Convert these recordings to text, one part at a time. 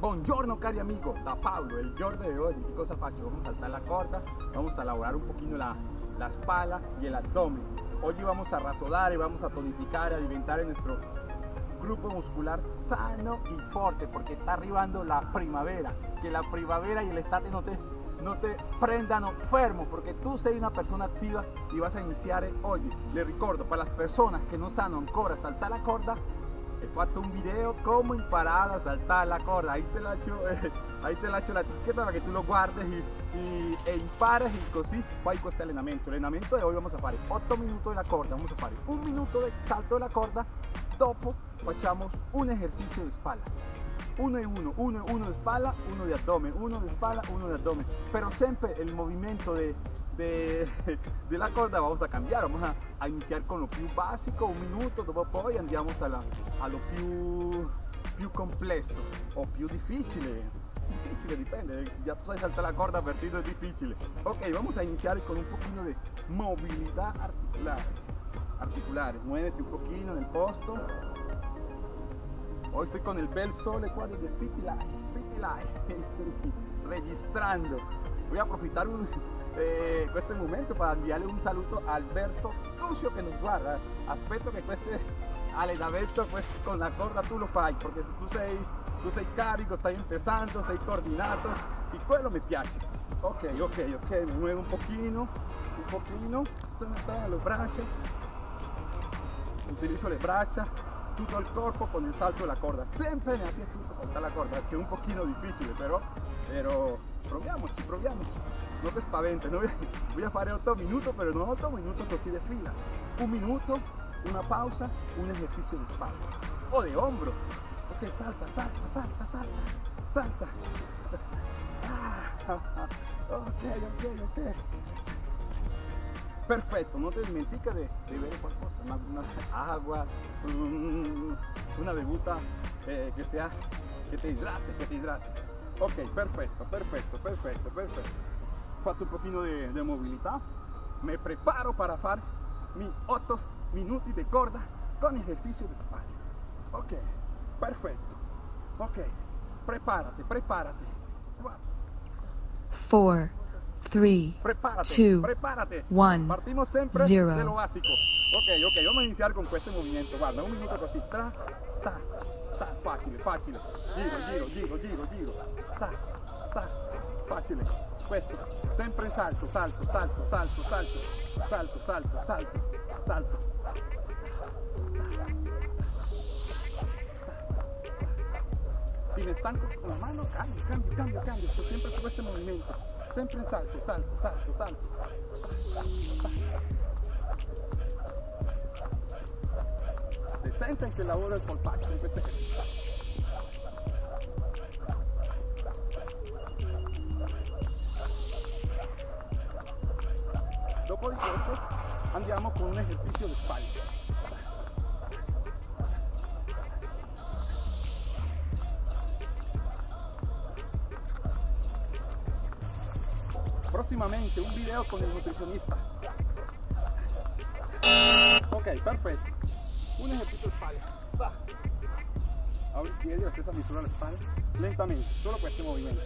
Buongiorno cari amigo, da Pablo, il giorno di oggi che cosa faccio? Vamos a saltar la corda, vamos a elaborar un poquito la, la espalda y el abdomen. Hoy vamos a rasodar y vamos a tonificar, a alimentar en nuestro grupo muscular sano y fuerte porque está arribando la primavera. Que la primavera y el estate no te, no te prendan enfermo porque tú sei una persona activa y vas a iniciar hoy. Le ricordo, para las personas que no sanno ancora saltar la corda, fatto un video come imparare a saltare la corda ahí te lascio, eh, ahí te lascio la etiqueta para que tú lo guardes y, y, e impares y così fai questo allenamento allenamento de hoy vamos a fare 8 minutos de la corda. Vamos a fare un minuto de salto de la corda dopo facciamo un ejercicio de espalda. Uno y uno, uno y uno de espalda, uno de abdomen, uno de espalda, uno de abdomen. Pero siempre el movimiento de, de, la corda vamos a cambiar, vamos a, a, iniciar con lo più básico, un minuto, dopo poi andiamo alla, a lo più, complesso o più difficile. Difficile, dipende, ya tú sabes saltar la corda, partido es difícil. Ok, vamos a iniciar con un poquito de movilidad articular. Articulares, muévete un poquito en el posto, Hoy estoy con el bel sole qua de City Life, City Life, registrando. Voy a aprovechar un, eh, en este momento para enviarle un saludo a Alberto Crucio que nos guarda. Aspecto que cueste al Alberto pues con la gorda tú lo fallas, porque si tú seis, tú seis cáricos, estás empezando, seis coordinatos y cuelo me piace. Ok, ok, ok, me muevo un poquito, un poquito, todos los brazos, utilizo las brazas, todo el cuerpo con el salto de la corda. Siempre me ha saltar la corda, que es un poquito difícil, pero, pero proviamoci proviamoci non ti spaventi no? voy a fare 8 minuti però non 8 minuti così di fila. Un minuto una pausa un esercizio di spalla o di ombro ok salta salta salta salta salta. Ah, ok ok ok. Perfecto, no te dimentiques de, de ver una, agua, un, una bevuta eh, que sea, que te hidrate, que te hidrate. Ok, perfecto, perfecto, perfecto, perfecto. Fatto un poquito de, de movilidad, me preparo para hacer mis 8 minutos de corda con ejercicio de espalda. Ok, perfecto. Ok, prepárate, prepárate. 4 3, prepárate, 2, prepárate. 1, Partimos siempre zero. de lo básico. Ok, ok, vamos a iniciar con este movimiento. Guarda, un minuto così. Tra, ta, facile, facile. Giro, giro, giro, giro, giro. Ta, ta, facile. Questo, sempre in salto, salto, salto, salto, salto, salto, salto, salto, salto. Si me estanco con la mano, cambio, cambio, cambio, cambio. Sto sempre su questo movimento. Sempre in salto, salto, salto, salto. Se sente il lavoro del polpaccio in queste Di questo andiamo con un esercizio di spalle. próximamente un video con el nutricionista. Ok, perfecto. Un ejercicio de espalda. Va. Ahora piedi la stessa misura la espalda. Lentamente, solo este movimiento.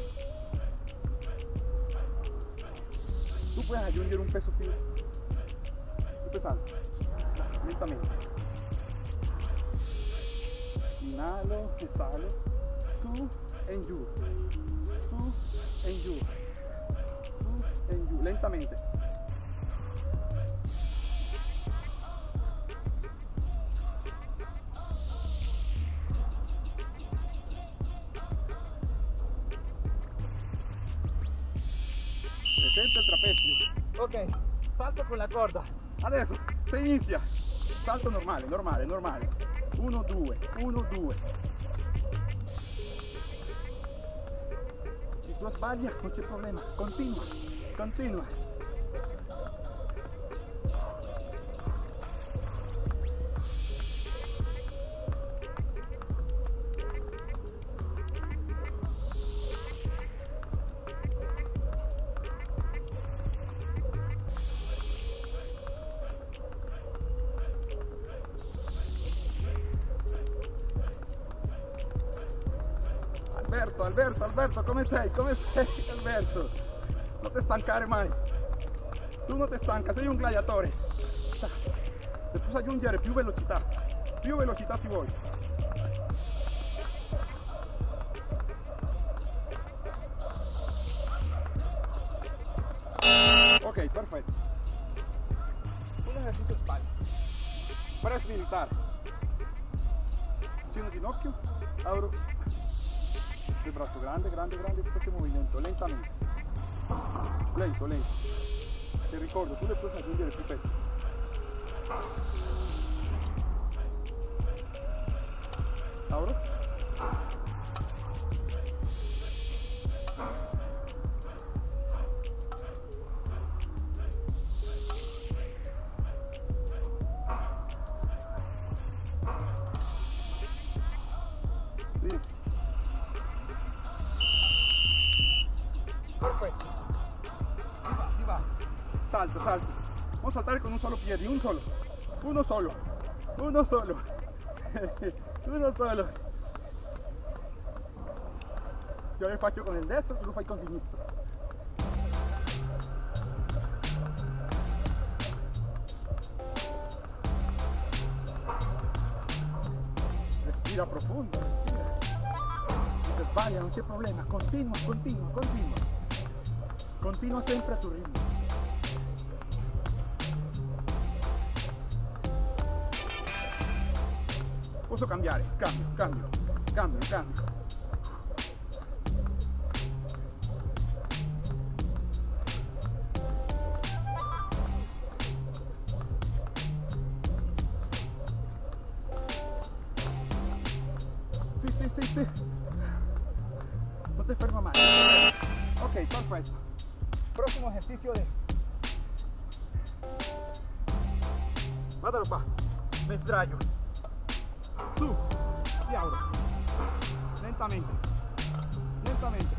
Tú puedes añadir un peso empezando. Lentamente. Inhalo, exhalo. Su, en yu. Su, en yu. Su, en yu. Lentamente. El trapecio. Ok, salto con la corda. Adesso si inizia. Salto normale, normale, normale. 1, 2, 1, 2. Si tu sbagli non c'è problema, continua. Continua. Alberto, Alberto, Alberto, come sei? Come sei Alberto? Non ti stancare mai. Tu non ti stanca, sei un gladiatore. Después aggiungere più velocità. Più velocità si vuoi. Ok, perfetto. Un esercizio spalle. Press militar. Acciono ginocchio, abro il braccio grande, grande, grande, tutto questo movimento, lentamente. Lento, lento. Ti ricordo, tu le puoi aggiungere più peso. Abro. Salto, salto. Vamos a saltare con un solo piede, un solo. Uno solo. Uno solo. Uno solo. Io lo faccio con il destro, tu lo fai con sinistro. Respira profondo, respira. Ti sbaglia, non c'è problema. Continua, continua, continua. Continua sempre a tuo ritmo. Posso cambiare? Cambio, cambio, cambio, cambio. Sì, sì, sì, sì. Non ti ferma mai. Ok, perfetto. Próximo ejercicio de... Guardalo qua. Me sdraio. Su. Y abro. Lentamente. Lentamente.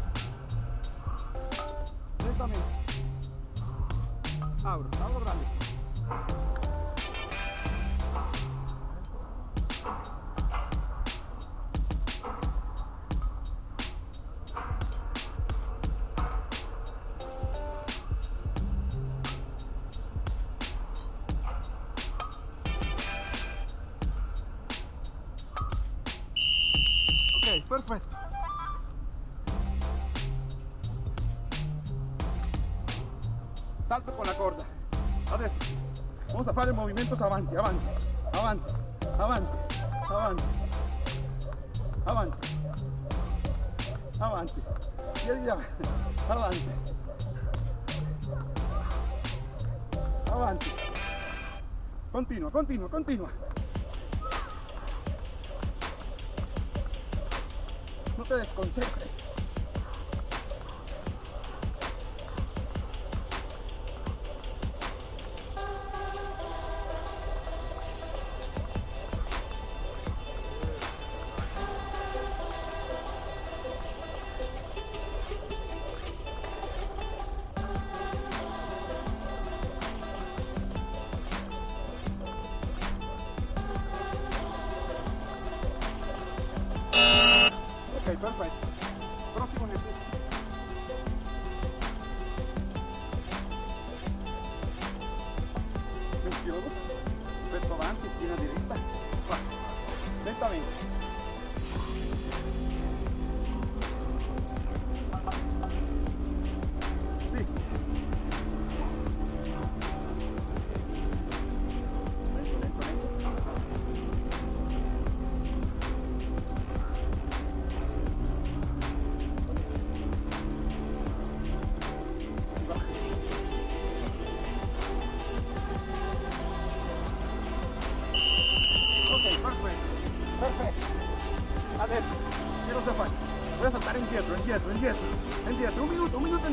Lentamente. Abro. Abro grande. Salto con la corda. Adesso vamos a fare movimientos avanti, avanti, avanti, avanti, avanti, avanti, avanti, piedi avanti, avanti, avanti. Continua, continua, continua. No te desconcentres. Ok,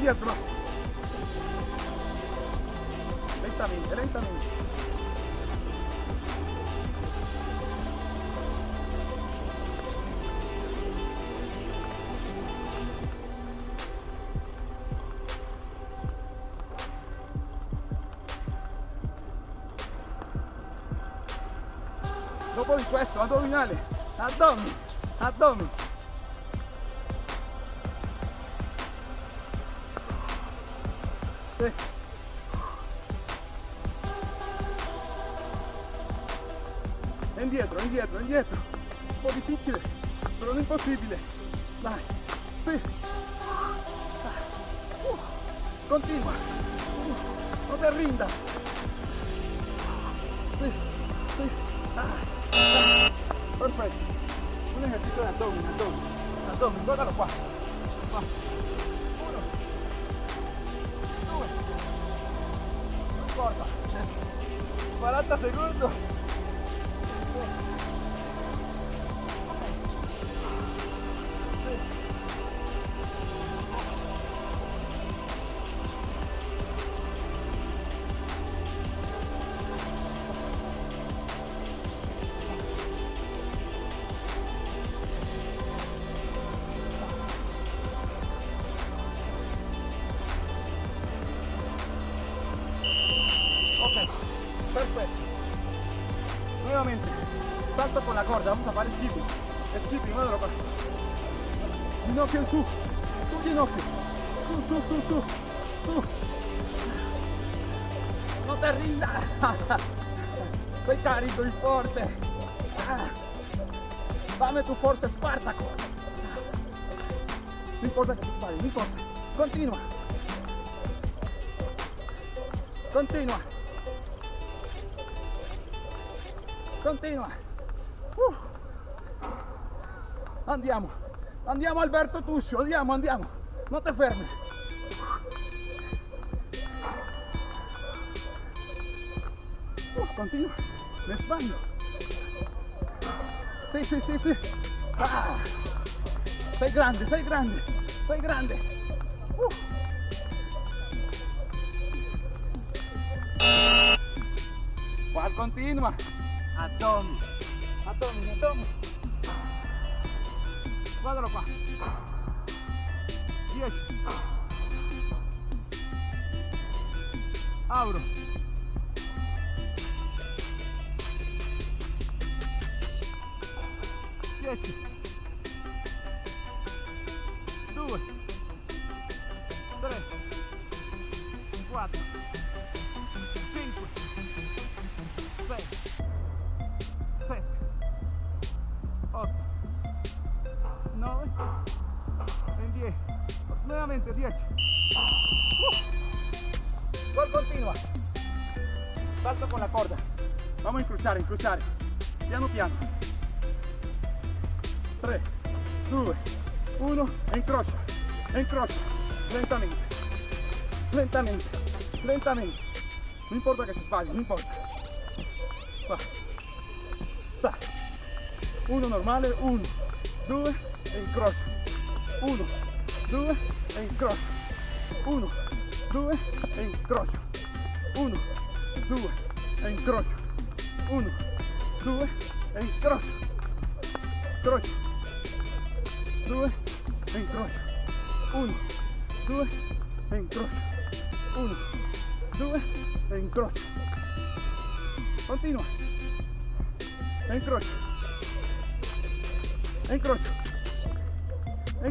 indietro. va. Lentamente, lentamente. Dopo di questo, addominale, addomi, addomi. Indietro, indietro. Un po' difficile, però non impossibile. Dai, sì. Uh, continua. Uh, no te sí. Ah, ah. Perfecto. Un ejercicio de abdomen, abdomen. Abdomen, guárdalo qua. Va. Uno. Due. Non importa. 40 secondi. Salto con la corda, vamos a fare skipping. Skipping, guardalo qua. Ginocchio in su, su ginocchio. Su, su, su, su, su. No te rindas. Sei carico y fuerte. Ah. Dame tu fuerte Spartaco. No importa que te sbagli, no importa. Continua. Continua. Continua. Uh. Andiamo. Andiamo Alberto Tuscio, andiamo, andiamo. Non te fermi. Uh, continua. Me sbaglio. Sì, sì, sì. Sei grande, sei grande, sei grande. Uh. Qua continua. Abdomen. Abdomen, abdomen. Guardalo qua. 10. Apro. Dieci. Due. Nuevamente dieci. Uh. Gol continua. Salto con la corda. Vamos a incrociare, incrociare. Piano piano. 3, 2, 1 e incrocia. E incrocia. Lentamente. Lentamente. Lentamente. Non importa che ti sbagli, non importa. Qua. Sta. Uno normale, uno, due e incrocio. Uno, due e incrocio. Uno, due e incrocio. Uno, due e incrocio. Uno, due e incrocio. Incrocio. Due e incrocio. Uno, due e incrocio. Uno, due e incrocio. Continua. E incrocio. E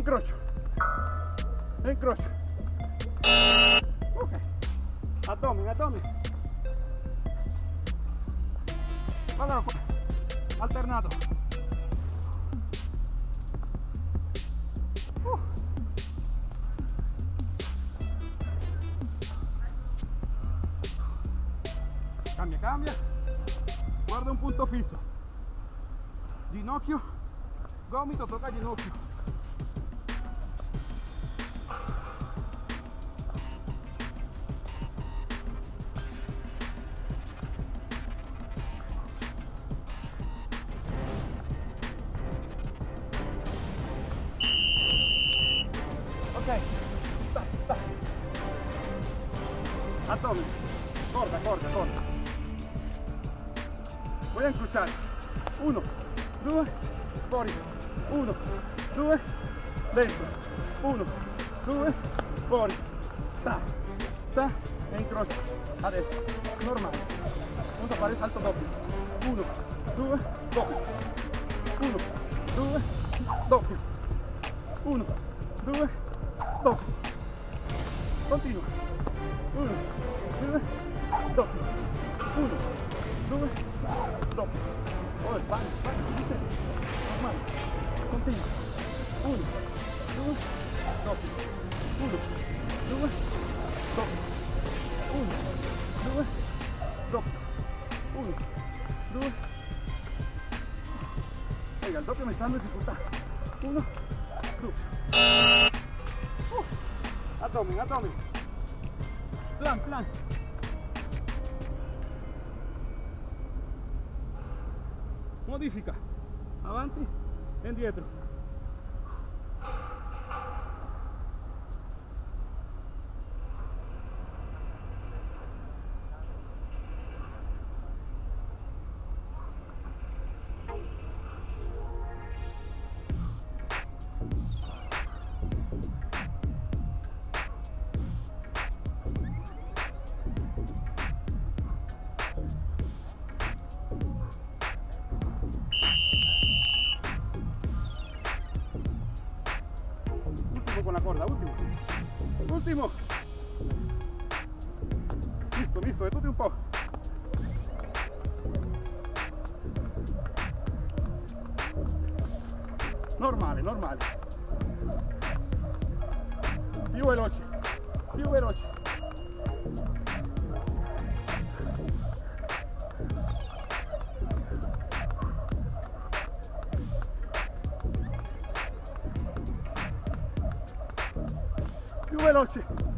E. E incrocio. Ok. Abdomen, abdomen. Qua. Alternato. Uh. Cambia, cambia. Guarda un punto fisso. Ginocchio, gomito, toca ginocchio. Ok, sta, sta. Abdomen, corda, corda, corda. A incrociare. Uno, due, fuori. Uno, due, dentro. Uno, due, fuori. Sta, sta e incrocio. Adesso, normale. A fare salto doppio. Uno, due, doppio. Uno, due, doppio. Uno, due, doppio. continua. Uno, doppio. Uno, due, doppio. Oh, vai, vai, vai, normale. Continua. Uno, due, doppio. Uno, due, doppio. Uno, due, doppio. Uno, due. Venga, el doppio me está dando dificultad. Uno, abdomen, abdomen. Plan, plan. Modifica. Avanti indietro. Último. Listo, listo, detute un po'. Normale, normale. Più veloce, più veloce. Più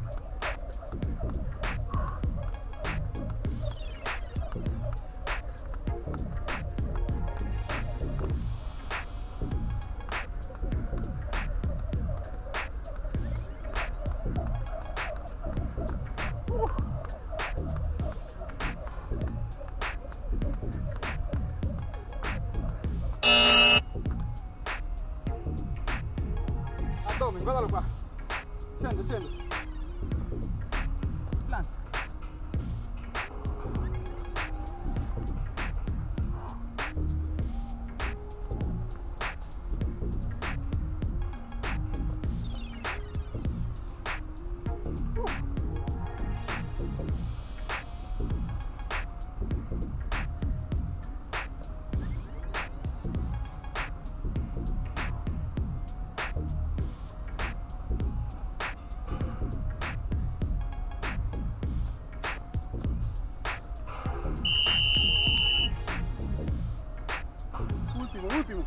Último,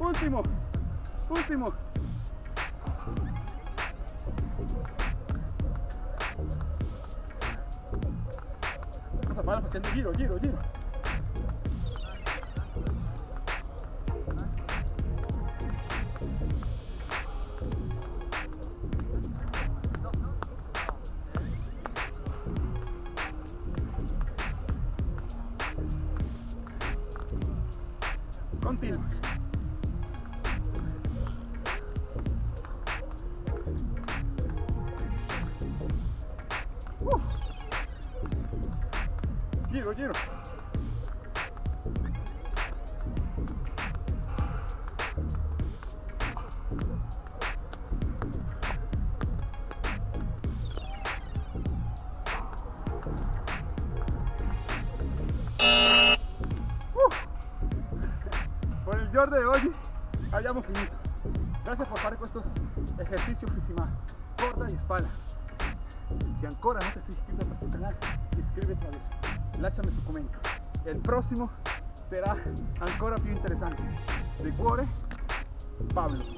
último. Último. Cosa fare facendo giro, giro, giro. Con il giorno di oggi abbiamo finito. Grazie per fare questo esercizio che si chiama corda e spalla. Se ancora non ti sei iscritto a questo canale, iscriviti adesso. Lasciami tu commento. Il prossimo sarà ancora più interessante. De cuore, Pablo.